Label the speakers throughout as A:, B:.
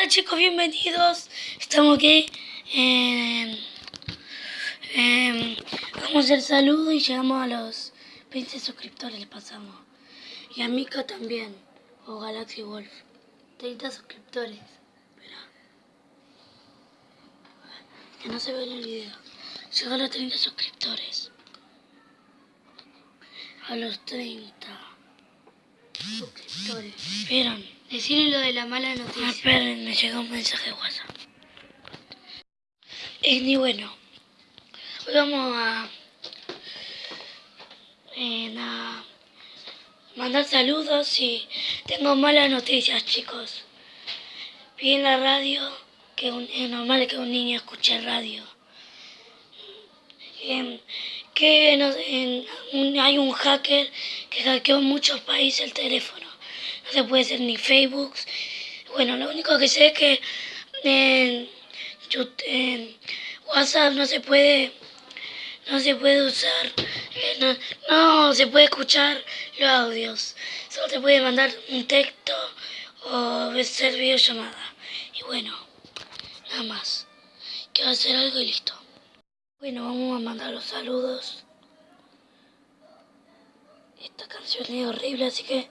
A: Hola chicos, bienvenidos. Estamos aquí en... en- vamos hacer saludo y llegamos a los 20 suscriptores, le pasamos. Y a Mika también, o Galaxy Wolf. 30 suscriptores. Espera. Que no se ve en el video. Llegó a los 30 suscriptores. A los 30 suscriptores. ¿Vieron?
B: Decirle lo de la mala
A: Ah,
B: noticia.
A: esperen, me llegó un mensaje de WhatsApp. Y ni bueno, vamos a, eh, a mandar saludos y tengo malas noticias, chicos. Vi en la radio que es normal que un niño escuche radio. Em, que hay un hacker que hackeó en muchos países el teléfono. No se puede hacer ni Facebook. Bueno, lo único que sé es que en, Yut- en WhatsApp no se puede no se puede usar eh, no, no se puede escuchar los audios. Solo se puede mandar un texto o hacer videollamada. Y bueno, nada más. Quiero hacer algo y listo. Bueno, vamos a mandar los saludos. Esta canción es horrible, así que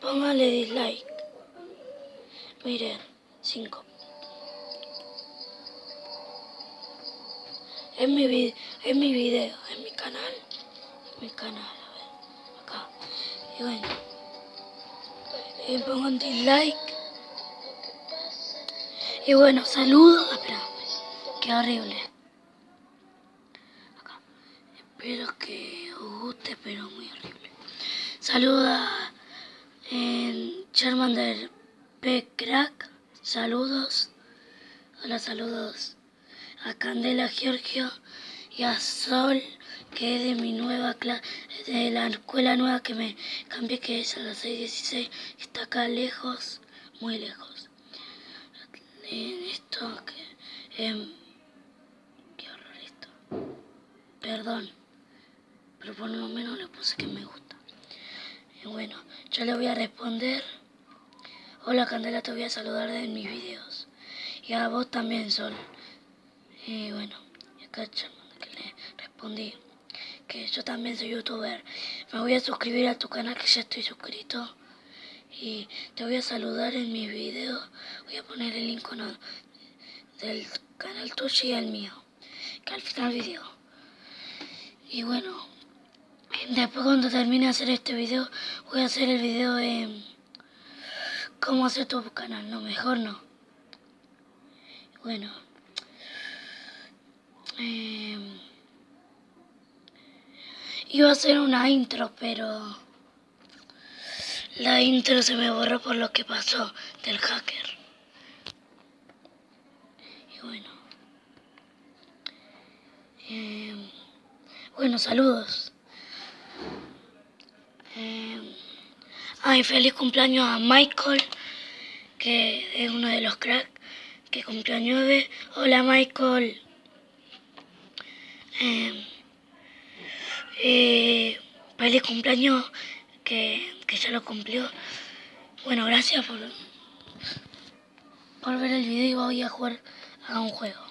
A: póngale dislike. Miren, 5. Es mi, vi- es mi video, es mi canal. Mi canal, a ver, acá. Y bueno, y pongan dislike. Y bueno, saludos. Espera, qué horrible. Acá. Espero que os guste, pero muy horrible. Saluda Charmander P. Crack. Saludos. Hola, saludos a Candela Giorgio y a Sol, que es de mi nueva clase, de la escuela nueva que me cambié, que es a las 6.16, que está acá lejos, muy lejos. En esto, que, em, qué horror esto. Perdón, pero por lo menos le puse que me gusta. Y bueno, yo le voy a responder. Hola Candela, te voy a saludar en mis videos. Y a vos también, Sol. Y bueno, acá que le respondí que yo también soy youtuber. Me voy a suscribir a tu canal que ya estoy suscrito. Y te voy a saludar en mis videos. Voy a poner el icono del canal tuyo y el mío. Que al final del video. Y bueno, después cuando termine de hacer este video, voy a hacer el video de cómo hacer tu canal. No, mejor no. Bueno. Eh, iba a hacer una intro, pero la intro se me borró por lo que pasó del hacker. Y bueno. Eh, bueno, saludos. Eh, ay, feliz cumpleaños a Michael, que es uno de los cracks que cumplió nueve. Hola Michael. Eh, eh, feliz cumpleaños que, que ya lo cumplió. Bueno, gracias por, por ver el video y voy a jugar a un juego.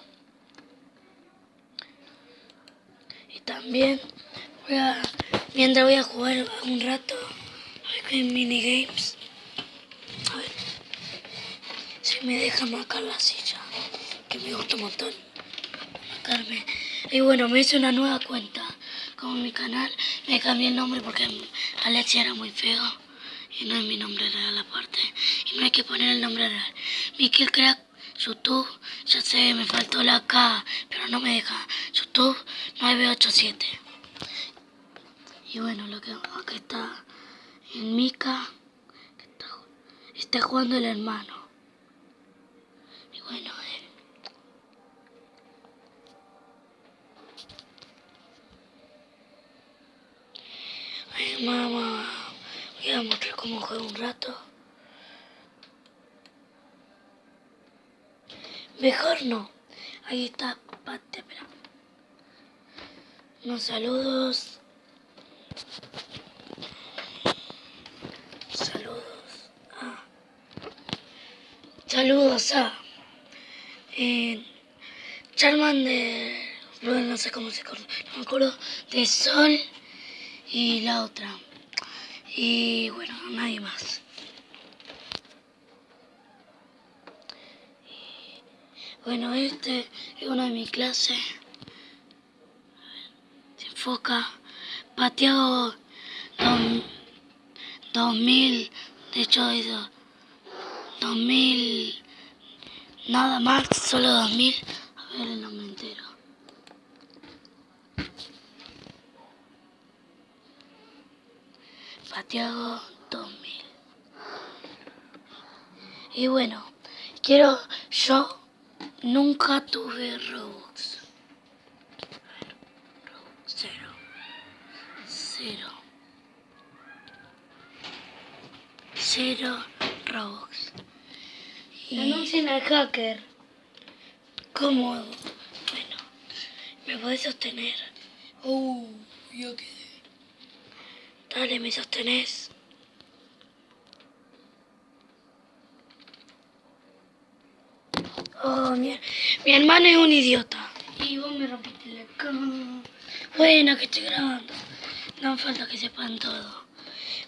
A: Y también mientras voy a jugar un rato qué minigames. A ver si me deja marcar la silla, que me gusta un montón. Marcarme. Y bueno, me hice una nueva cuenta como mi canal. Me cambié el nombre porque Alexia era muy feo. Y no es mi nombre real aparte. Y no hay que poner el nombre real. Mikel Crack, YouTube. Ya sé, me faltó la K, pero no me deja. YouTube 987. Y bueno, lo que acá está en Mika. está jugando el hermano. Y bueno, eh, Ay, mamá, voy a mostrar cómo juego un rato. Mejor no. Ahí está, pate, espera. Unos saludos. Saludos. A eh, Charmander, no sé cómo se acuerda, no me acuerdo, de Sol y la otra. Y bueno, nadie más. Bueno, este es una de mis clases. Se enfoca. Pateado 2000, de hecho 2000, nada más, solo 2000. A ver el nombre entero. Pateado 2000. Y bueno, quiero yo Nunca tuve Robux. Robux cero. Cero. Cero Robux. Y...
B: Anuncien al hacker.
A: ¿Cómo? Bueno, ¿me podés sostener?
B: Oh, yo quedé.
A: Dale, ¿me sostenés? Oh, mi, mi hermano es un idiota.
B: Y vos me rompiste la cama.
A: Bueno, que estoy grabando. No falta que sepan todo.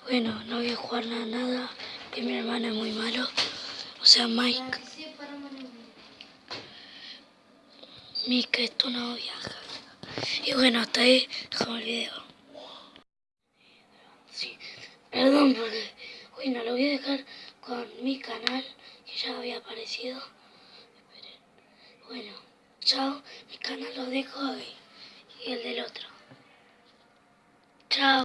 A: Bueno, no voy a jugar nada, nada, que mi hermano es muy malo. Sea, Mike. Mike es tu novia. Y bueno, hasta ahí dejamos el video. Sí, perdón porque, bueno, lo voy a dejar con mi canal, que ya había aparecido. Bueno, chao. Mi canal lo dejo ahí. Y el del otro. Chao.